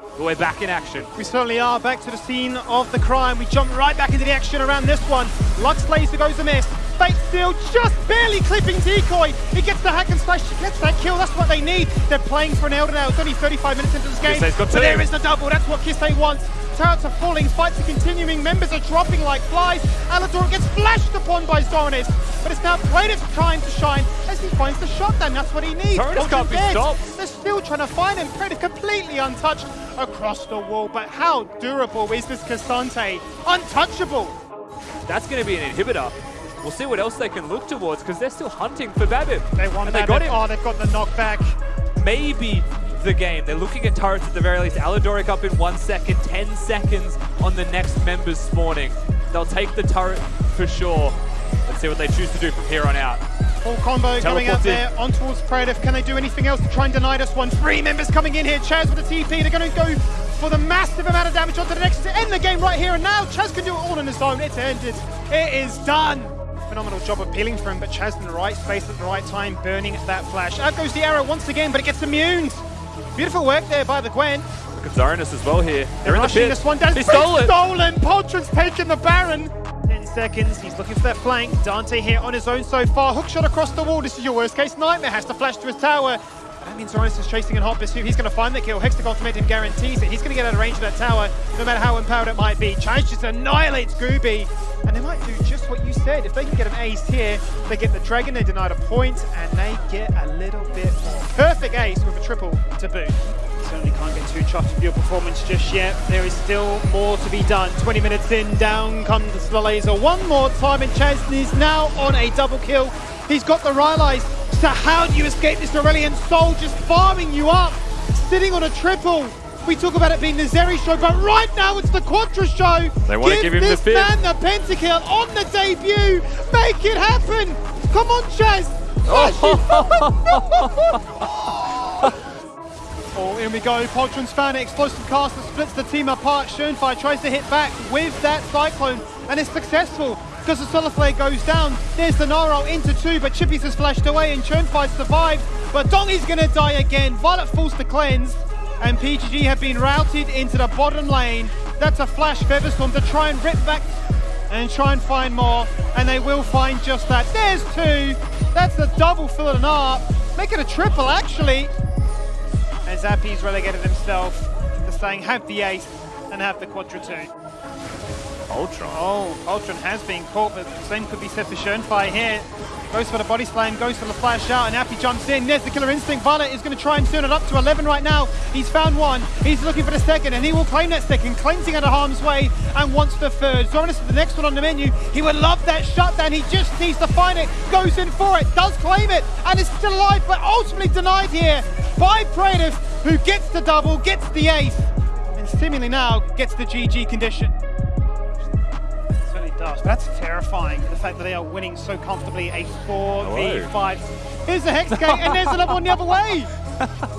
But we're back in action. We certainly are back to the scene of the crime. We jump right back into the action around this one. Lux Laser goes amiss. Fate Steel just barely clipping Decoy. He gets the hack and slash, he gets that kill. That's what they need. They're playing for an Elder now. It's only 35 minutes into this game. But there is the double. That's what Kisei wants. Turrets are falling, fights are continuing, members are dropping like flies. Alador gets flashed upon by Zonis, but it's now Plaintiff's trying to shine as he finds the shotgun. That's what he needs. Turrets can't be stopped. They're still trying to find him. Plaintiff completely untouched across the wall, but how durable is this K'Sante? Untouchable. That's going to be an inhibitor. We'll see what else they can look towards because they're still hunting for Babip. They want and that. they got him. Oh, they've got the knockback. Maybe the game. They're looking at turrets at the very least. Aladoric up in one second, 10 seconds on the next members spawning. They'll take the turret for sure. Let's see what they choose to do from here on out. Full combo coming out there on towards Predator. Can they do anything else to try and deny this one? Three members coming in here. Chaz with a TP. They're going to go for the massive amount of damage onto the next to end the game right here and now. Chaz can do it all on his own. It's ended. It is done. Phenomenal job of peeling for him, but Chaz in the right space at the right time, burning that flash. Out goes the arrow once again, but it gets immune. Beautiful work there by the Gwen. Look at Zarinus as well here. They're, They're in the rushing pit. this one down. He stole it. Stolen. Poltron's taken the Baron. 10 seconds. He's looking for that flank. Dante here on his own so far. Hook shot across the wall. This is your worst case nightmare. Has to flash to his tower. That means Zoris is chasing in hot pursuit. He's going to find the kill. Hextech Ultimatum guarantees it. He's going to get out of range of that tower, no matter how empowered it might be. Charge just annihilates Gooby. And they might do just what you said. If they can get an ace here, they get the dragon, they denied a point, and they get a little bit more. Perfect ace with a triple to boot. Certainly can't get too chuffed with your performance just yet. There is still more to be done. 20 minutes in, down comes the laser one more time, and Chesney's now on a double kill. He's got the Rylai's. So how do you escape this Aurelion Sol just farming you up? Sitting on a triple. We talk about it being the Zeri show, but right now it's the Quadra show. They wanna give him the this fifth. man the pentakill on the debut. Make it happen. Come on, Chaz. Oh, in we go. Poltron's found it. Explosive cast that splits the team apart. Schoenfire tries to hit back with that Cyclone, and it's successful because the Solar Flare goes down. There's the Naro into two, but Chippies has flashed away, and Schoenfire survives. But Dongy's going to die again. Violet falls to cleanse, and PGG have been routed into the bottom lane. That's a flash Featherstorm to try and rip back and try and find more, and they will find just that. There's two. That's the double fill and up. Make it a triple, actually. And Zappi's relegated himself to saying have the ace and have the quadra two. Ultron. Oh, Ultron has been caught, but the same could be said for Schoenfire here. Goes for the body slam, goes for the flash out, and Appy jumps in. There's the killer instinct. Violet is going to try and turn it up to 11 right now. He's found one. He's looking for the second, and he will claim that second, cleansing out of harm's way, and wants the third. Zorinus is the next one on the menu. He would love that shutdown. He just needs to find it. Goes in for it, does claim it, and is still alive, but ultimately denied here by Praetor, who gets the double, gets the ace, and seemingly now gets the GG condition does. But that's terrifying, the fact that they are winning so comfortably a 4v5. Here's the Hex Gate, and there's another one the other way.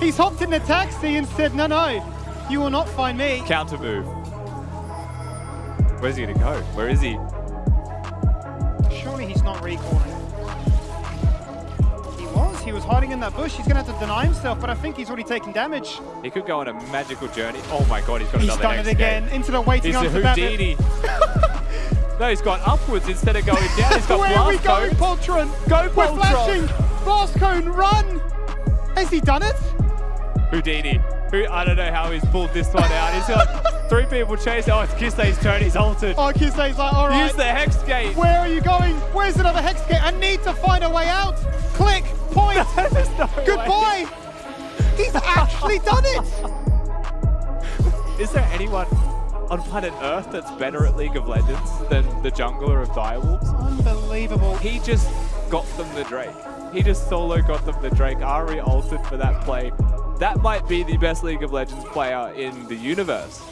He's hopped in the taxi and said, no, no, you will not find me. Counter move. Where's he going to go? Where is he? Surely he's not recalling. He was, he was hiding in that bush. He's going to have to deny himself, but I think he's already taken damage. He could go on a magical journey. Oh my god, he's got He's another done next it again, game. into the waiting He's arms of Houdini. no, he's gone upwards instead of going down. He's got Where are we blast going. Poltron? Go, We're Poltron. flashing! Blast cone, run! Has he done it? Houdini. Who I don't know how he's pulled this one out. He's got three people chasing. Oh, it's Kisei's turn. He's altered. Oh, Kisei's like, all right. Use the hex gate. Where are you going? Where's another hex gate? I need to find a way out. Click, point, no way. goodbye. He's actually done it. Is there anyone on planet Earth that's better at League of Legends than the jungler of Direwolves? Unbelievable. He just got them the Drake. He just solo got them the Drake. Ari altered for that play. That might be the best League of Legends player in the universe.